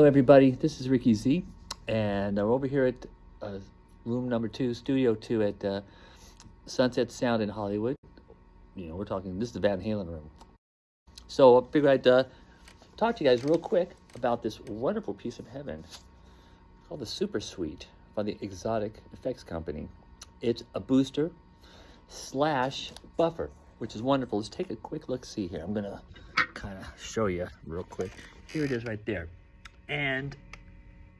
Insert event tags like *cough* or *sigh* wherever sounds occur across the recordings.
everybody? This is Ricky Z, and I'm over here at uh, room number two, studio two at uh, Sunset Sound in Hollywood. You know, we're talking, this is the Van Halen room. So I figured I'd uh, talk to you guys real quick about this wonderful piece of heaven called the Super Sweet by the Xotic Effects Company. It's a booster slash buffer, which is wonderful. Let's take a quick look see here. I'm gonna kind of show you real quick. Here it is right there. And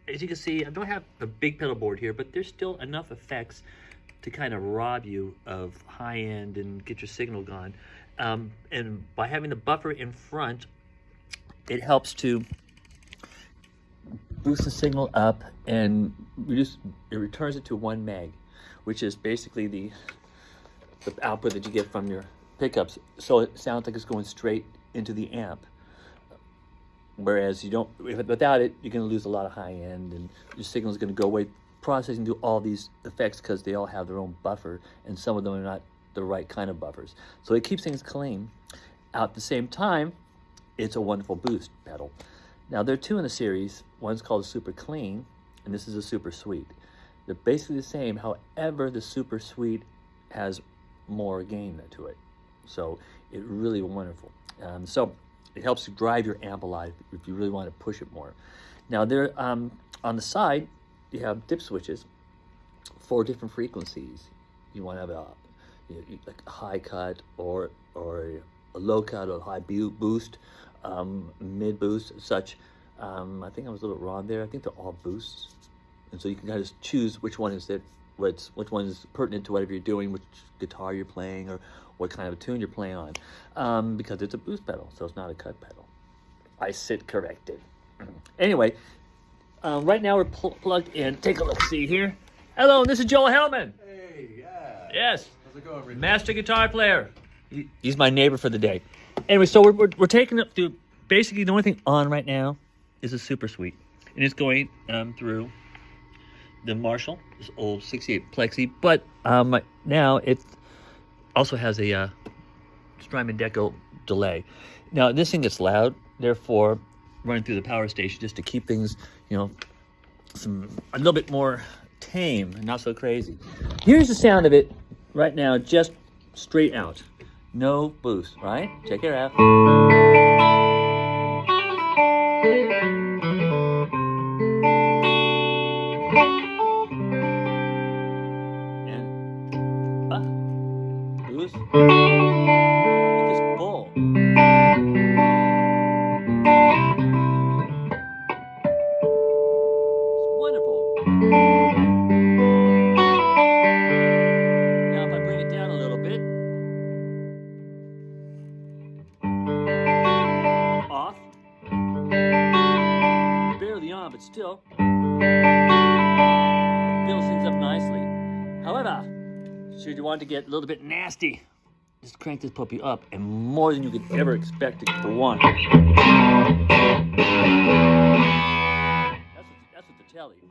as you can see, I don't have a big pedal board here, but there's still enough effects to kind of rob you of high end and get your signal gone. Um, and by having the buffer in front, it helps to boost the signal up and reduce, it returns it to one meg, which is basically the, the output that you get from your pickups. So it sounds like it's going straight into the amp. Whereas you don't, without it, you're going to lose a lot of high end and your signal is going to go away processing through all these effects because they all have their own buffer and some of them are not the right kind of buffers. So it keeps things clean. At the same time, it's a wonderful boost pedal. Now there are two in the series. One's called Super Clean and this is a Super Sweet. They're basically the same. However, the Super Sweet has more gain to it. So it really wonderful. Um, so it helps drive your amp alive if you really want to push it more. Now there, um, on the side, you have dip switches for different frequencies. You want to have a, you know, like a high cut or or a low cut or high boost, um, mid boost, such. Um, I think I was a little wrong there. I think they're all boosts, and so you can kind of choose which one is that what's which one is pertinent to whatever you're doing, which guitar you're playing, or what kind of a tune you're playing on, um, because it's a boost pedal, so it's not a cut pedal. I sit corrected. *clears throat* anyway, um, right now we're pl plugged in. Take a look, see here. Hello, this is Joel Hellman. Hey, yeah. Yes. How's it going, Ricky? Master guitar player. He, he's my neighbor for the day. Anyway, so we're, we're, we're taking it through, basically the only thing on right now is a Super Sweet. And it's going um, through the Marshall, this old 68 Plexi, but um, now it also has a uh, Strymon Deco delay. Now this thing gets loud, therefore running through the power station just to keep things, you know, some a little bit more tame and not so crazy. Here's the sound of it right now, just straight out. No boost, right? Check it out. Uh, boost. This. It's wonderful. Now if I bring it down a little bit. Off. Barely on, but still. Should you want to get a little bit nasty, just crank this puppy up and more than you could ever expect for one. That's what, that's what the telly. You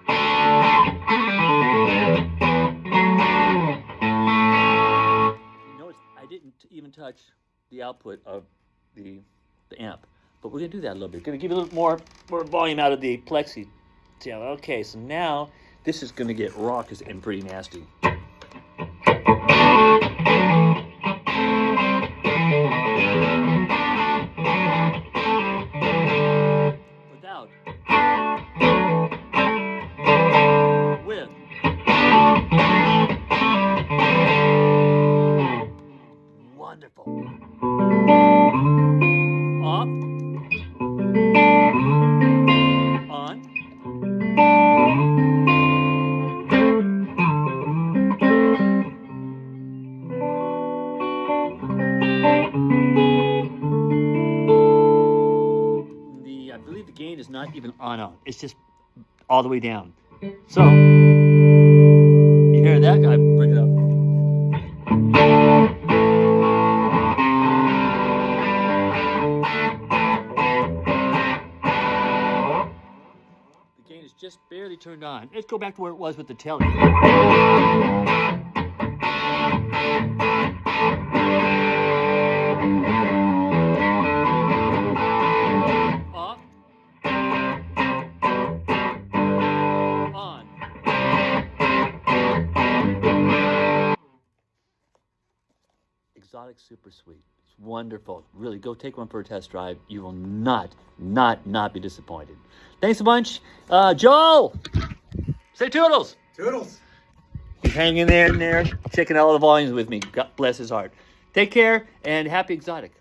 notice I didn't even touch the output of the the amp, but we're gonna do that a little bit. Gonna give a little more more volume out of the plexi. Okay, so now this is gonna get raucous and pretty nasty. Gain is not even on on. It's just all the way down. So you hear that guy bring it up. The gain is just barely turned on. Let's go back to where it was with the telly. Xotic Super Sweet. It's wonderful. Really, go take one for a test drive. You will not, not, not be disappointed. Thanks a bunch. Uh, Joel! Say toodles! Toodles. He's hanging there and there, checking out all the volumes with me. God bless his heart. Take care and happy exotic.